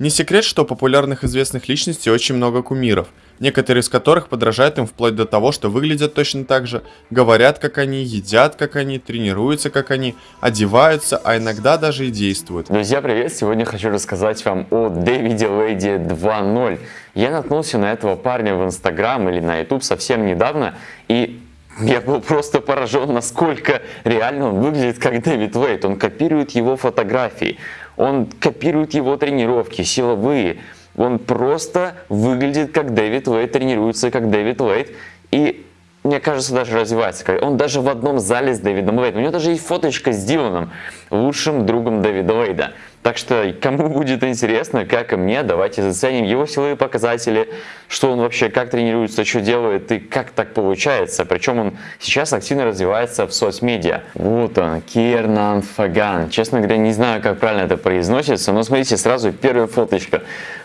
Не секрет, что у популярных известных личностей очень много кумиров, некоторые из которых подражают им вплоть до того, что выглядят точно так же, говорят как они, едят как они, тренируются как они, одеваются, а иногда даже и действуют. Друзья, привет! Сегодня хочу рассказать вам о Дэвиде Лейди 2.0. Я наткнулся на этого парня в Инстаграм или на Ютуб совсем недавно, и я был просто поражен, насколько реально он выглядит как Дэвид Уэйт. Он копирует его фотографии, он копирует его тренировки, силовые. Он просто выглядит как Дэвид Уэйт, тренируется как Дэвид Уэйт. И мне кажется, даже развивается. Он даже в одном зале с Дэвидом Уэйдом. У него даже есть фоточка с Диланом, лучшим другом Дэвида Уэйда. Так что, кому будет интересно, как и мне, давайте заценим его силовые показатели, что он вообще, как тренируется, что делает и как так получается. Причем он сейчас активно развивается в соцмедиа. Вот он, Кернан Фаган. Честно говоря, не знаю, как правильно это произносится, но смотрите, сразу первая фоточка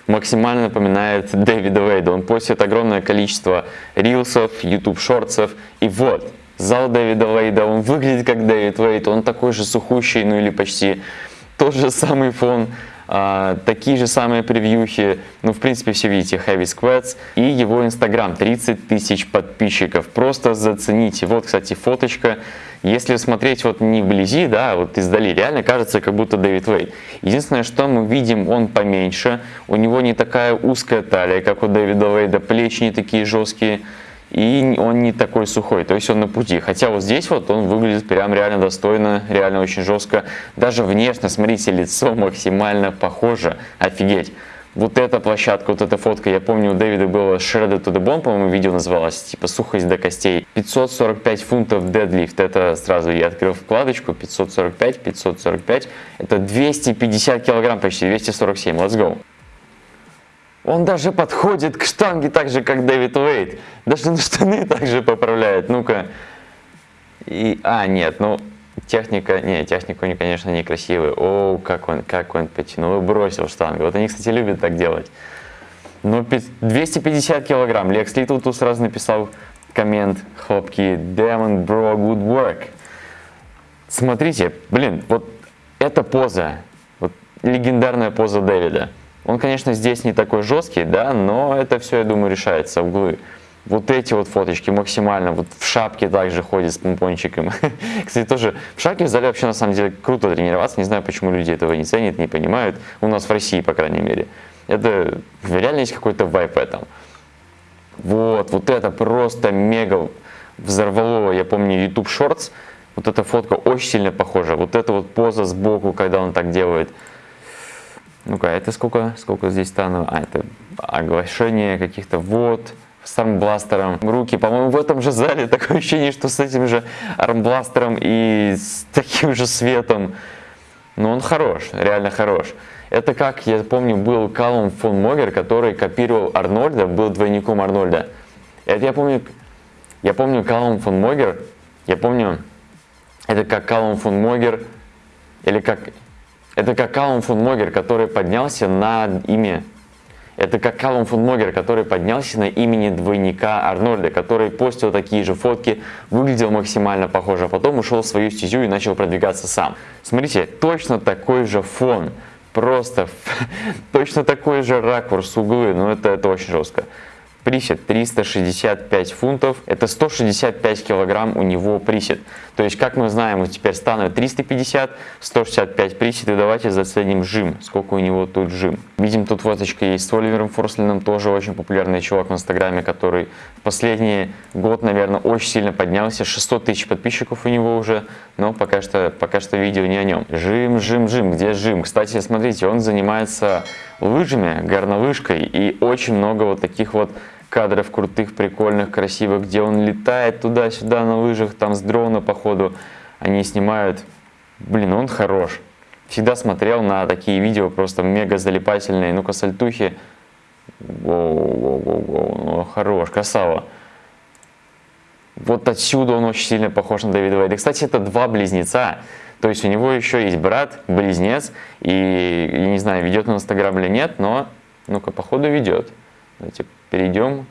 максимально напоминает Дэвида Уэйда. Он постит огромное количество рилсов, YouTube шортсов и вот, зал Дэвида Уэйда, он выглядит как Дэвид Уэйд, он такой же сухущий, ну или почти тот же самый фон, а, такие же самые превьюхи, ну в принципе все видите, Heavy Squats и его инстаграм 30 тысяч подписчиков, просто зацените, вот кстати фоточка, если смотреть вот не вблизи, да, а вот издали, реально кажется как будто Дэвид Вейт. Единственное, что мы видим, он поменьше, у него не такая узкая талия, как у Дэвида Вейда, плечи не такие жесткие, и он не такой сухой, то есть он на пути. Хотя вот здесь вот он выглядит прям реально достойно, реально очень жестко. Даже внешне, смотрите, лицо максимально похоже, офигеть. Вот эта площадка, вот эта фотка, я помню, у Дэвида было Shredded to the Bone, по-моему, видео называлось, типа сухость до костей. 545 фунтов дедлифт, это сразу я открыл вкладочку, 545, 545, это 250 килограмм почти, 247, let's go. Он даже подходит к штанге так же, как Дэвид Уэйт. Даже на штаны так же поправляет. Ну-ка. И, а, нет, ну, техника, не, техника у него, конечно, некрасивая. О, как он, как он потянул и бросил штангу. Вот они, кстати, любят так делать. Ну, 250 килограмм. Лекс Литл тут сразу написал коммент, хлопки, Damn, bro, good work. Смотрите, блин, вот эта поза, вот легендарная поза Дэвида. Он, конечно, здесь не такой жесткий, да, но это все, я думаю, решается, углы. Вот эти вот фоточки максимально, вот в шапке также ходит с помпончиком. Кстати, тоже в шапке в зале вообще на самом деле круто тренироваться. Не знаю, почему люди этого не ценят, не понимают. У нас в России, по крайней мере. Это реально есть какой-то вайп этом. Вот, вот это просто мега взорвало, я помню, YouTube Shorts. Вот эта фотка очень сильно похожа. Вот эта вот поза сбоку, когда он так делает. Ну-ка, это сколько, сколько здесь стану? А, это оглашение каких-то вот с армбластером. Руки, по-моему, в этом же зале такое ощущение, что с этим же армбластером и с таким же светом. Но он хорош, реально хорош. Это как, я помню, был Калум фон Могер, который копировал Арнольда, был двойником Арнольда. Это я помню, я помню Калум фон Могер, я помню, это как Калум фон Могер, или как это как Калум фон Могер, который поднялся на имя. Это как Калум фон Могер, который поднялся на имени двойника Арнольда, который постил такие же фотки, выглядел максимально похоже, а потом ушел в свою стезю и начал продвигаться сам. Смотрите, точно такой же фон, просто точно такой же ракурс, углы, но это, это очень жестко. Присед 365 фунтов, это 165 килограмм у него присед. То есть, как мы знаем, теперь становится 350, 165 присед, и давайте заценим жим, сколько у него тут жим. Видим, тут фоточка есть с Оливером Форслином, тоже очень популярный чувак в Инстаграме, который в последний год, наверное, очень сильно поднялся, 600 тысяч подписчиков у него уже, но пока что, пока что видео не о нем. Жим, жим, жим, где жим? Кстати, смотрите, он занимается лыжами, горнолыжкой, и очень много вот таких вот кадров крутых, прикольных, красивых, где он летает туда-сюда на лыжах, там с дрона, походу, они снимают. Блин, он хорош. Всегда смотрел на такие видео, просто мега залипательные. Ну-ка, сальтухи. Воу, воу, воу, воу. Ну, хорош, красава. Вот отсюда он очень сильно похож на Дэвида Вейда. Кстати, это два близнеца. То есть у него еще есть брат, близнец. И, я не знаю, ведет он Инстаграм или нет, но, ну-ка, походу ведет. Давайте перейдем.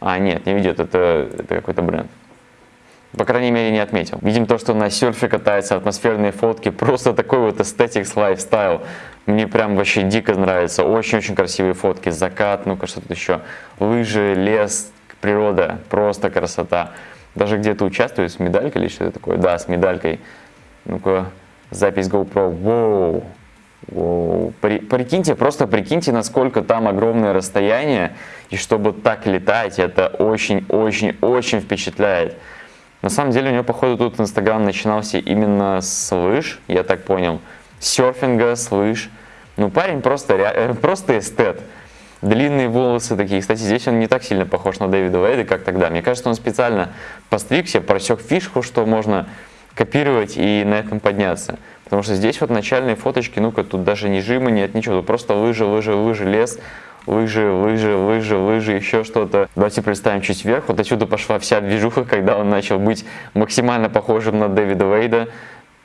А, нет, не ведет, это, это какой-то бренд. По крайней мере, не отметил. Видим то, что на серфе катается, атмосферные фотки, просто такой вот aesthetics lifestyle. Мне прям вообще дико нравится. Очень-очень красивые фотки. Закат, ну-ка, что тут еще? Лыжи, лес, природа. Просто красота. Даже где-то участвует с медалькой или что-то такое. Да, с медалькой. Ну-ка, запись GoPro. Воу. Прикиньте, просто прикиньте, насколько там огромное расстояние. И чтобы так летать, это очень-очень-очень впечатляет. На самом деле у него, походу, тут Инстаграм начинался именно с лыж, я так понял. Серфинга, с лыж. Ну, парень просто, просто эстет. Длинные волосы такие. Кстати, здесь он не так сильно похож на Дэвида Вейда, как тогда. Мне кажется, он специально постригся, просек фишку, что можно копировать и на этом подняться. Потому что здесь вот начальные фоточки, ну-ка, тут даже не жима нет, ничего, тут просто лыжи, лыжи, лыжи, лес, лыжи, лыжи, лыжи, лыжи, еще что-то. Давайте представим чуть вверх. Вот отсюда пошла вся движуха, когда он начал быть максимально похожим на Дэвида Вейда.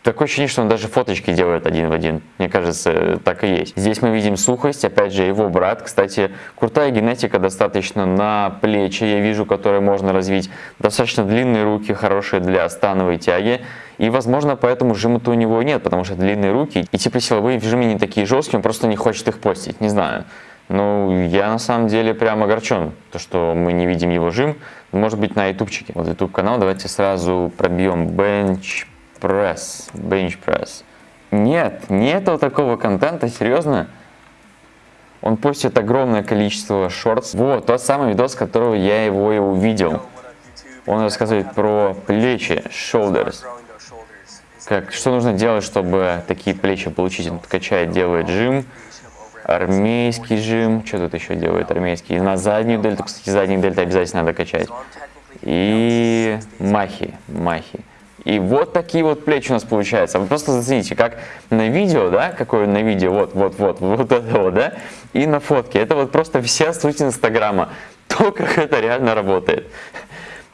Такое ощущение, что он даже фоточки делает один в один. Мне кажется, так и есть. Здесь мы видим сухость, опять же, его брат. Кстати, крутая генетика достаточно на плечи, я вижу, которые можно развить. Достаточно длинные руки, хорошие для становой тяги. И, возможно, поэтому жима-то у него нет, потому что длинные руки. И типа силовые в жиме не такие жесткие, он просто не хочет их постить, не знаю. Ну, я на самом деле прям огорчен, то, что мы не видим его жим. Может быть, на ютубчике. Вот YouTube канал, давайте сразу пробьем bench press. Bench press. Нет, нету такого контента, серьезно. Он постит огромное количество шортс. Вот, тот самый видос, которого я его и увидел. Он рассказывает про плечи, shoulders. Как, что нужно делать, чтобы такие плечи получить? Он качает, делает жим армейский жим, что тут еще делает армейский, на заднюю дельту, кстати, заднюю дельту обязательно надо качать, и махи, махи. И вот такие вот плечи у нас получаются. Вы просто зацените, как на видео, да, какое на видео, вот, вот, вот, вот это вот, да, и на фотке. Это вот просто вся суть Инстаграма. То, как это реально работает.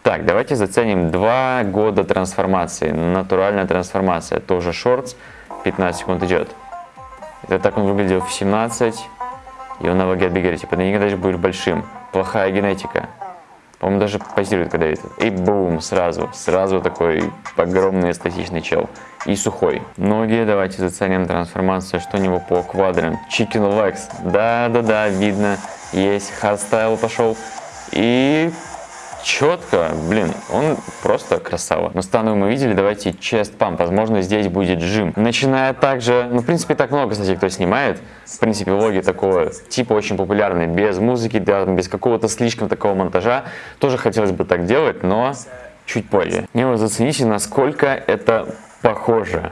Так, давайте заценим два года трансформации. Натуральная трансформация, тоже шортс, 15 секунд идет. Это так он выглядел в 17, и он на ваге от Типа, ты никогда даже будешь большим. Плохая генетика. По-моему, даже позирует, когда видит. И бум, сразу. Сразу такой огромный эстетичный чел. И сухой. Ноги, давайте заценим трансформацию, что у него по квадрам. Chicken legs. Да-да-да, видно. Есть. Hardstyle пошел. И четко, блин, он просто красава. Но становую мы видели, давайте chest pump, возможно здесь будет жим. Начиная также, ну в принципе так много, кстати, кто снимает, в принципе влоги такого типа очень популярные, без музыки, да, без какого-то слишком такого монтажа, тоже хотелось бы так делать, но чуть позже. Ну вот зацените, насколько это похоже.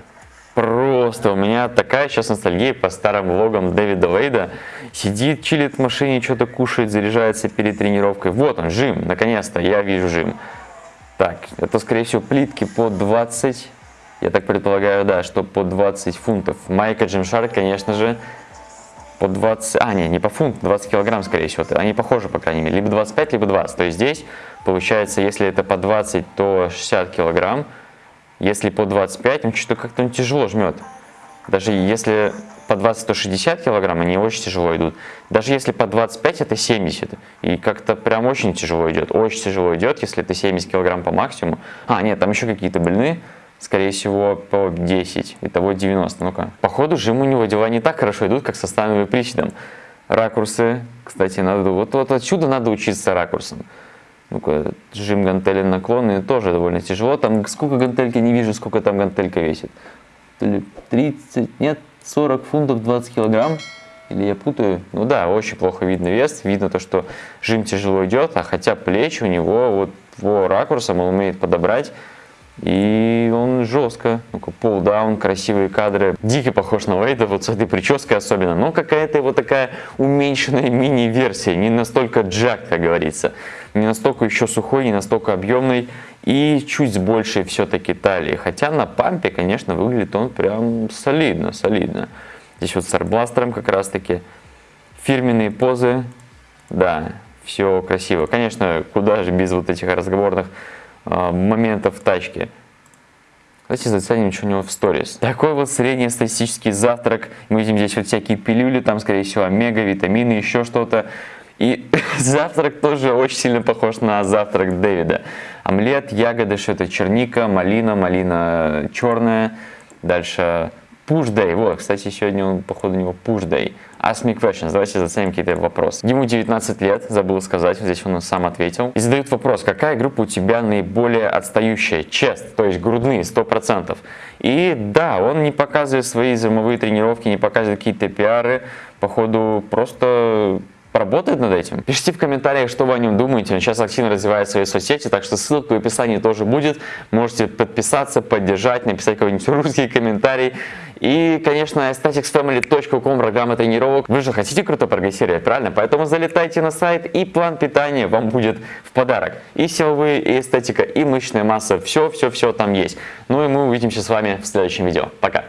Просто у меня такая сейчас ностальгия по старым влогам Дэвида Лейда. Сидит, чилит в машине, что-то кушает, заряжается перед тренировкой. Вот он, жим, наконец-то, я вижу жим. Так, это скорее всего плитки по 20, я так предполагаю, да, что по 20 фунтов. Майка Джимшарк, конечно же, по 20, а не, не по фунт, 20 килограмм скорее всего. Они похожи, по крайней мере, либо 25, либо 20. То есть здесь получается, если это по 20, то 60 килограмм. Если по 25, он что-то как-то тяжело жмет. Даже если по 20, то 60 килограмм, они очень тяжело идут. Даже если по 25, это 70. И как-то прям очень тяжело идет. Очень тяжело идет, если это 70 килограмм по максимуму. А, нет, там еще какие-то блины. Скорее всего, по 10. Итого 90. Ну-ка. Походу, жим у него дела не так хорошо идут, как со становым приседом. Ракурсы. Кстати, надо, вот, вот отсюда надо учиться ракурсом. Ну-ка, жим гантели наклонные тоже довольно тяжело. Там сколько гантельки, не вижу, сколько там гантелька весит. 30, нет, 40 фунтов, 20 килограмм. Или я путаю? Ну да, очень плохо видно вес. Видно то, что жим тяжело идет, а хотя плечи у него вот по ракурсам он умеет подобрать. И он жестко, ну-ка, пол-даун, красивые кадры. Дико похож на Вейда, вот с этой прической особенно. Но какая-то его такая уменьшенная мини-версия, не настолько джак, как говорится не настолько еще сухой, не настолько объемный и чуть с большей все-таки талии. Хотя на пампе, конечно, выглядит он прям солидно, солидно. Здесь вот с арбластером как раз таки. Фирменные позы, да, все красиво. Конечно, куда же без вот этих разговорных э, моментов в тачке. Давайте заценим, что у него в сторис. Такой вот среднестатистический завтрак. Мы видим здесь вот всякие пилюли, там, скорее всего, омега, витамины, еще что-то. И завтрак тоже очень сильно похож на завтрак Дэвида. Омлет, ягоды, что это черника, малина, малина черная. Дальше Push Day. Вот, кстати, сегодня, походу, у него Push Day. Ask me questions. Давайте заценим какие-то вопросы. Ему 19 лет, забыл сказать, здесь он сам ответил. И задают вопрос, какая группа у тебя наиболее отстающая? Чест, то есть грудные, 100%. И да, он не показывает свои зимовые тренировки, не показывает какие-то пиары. Походу, просто поработает над этим. Пишите в комментариях, что вы о нем думаете. Он сейчас активно развивает свои соцсети, так что ссылка в описании тоже будет. Можете подписаться, поддержать, написать какой-нибудь русский комментарий. И, конечно, aestheticsfamily.com, программа тренировок. Вы же хотите круто прогрессировать, правильно? Поэтому залетайте на сайт, и план питания вам будет в подарок. И силовые, и эстетика, и мышечная масса. Все-все-все там есть. Ну и мы увидимся с вами в следующем видео. Пока!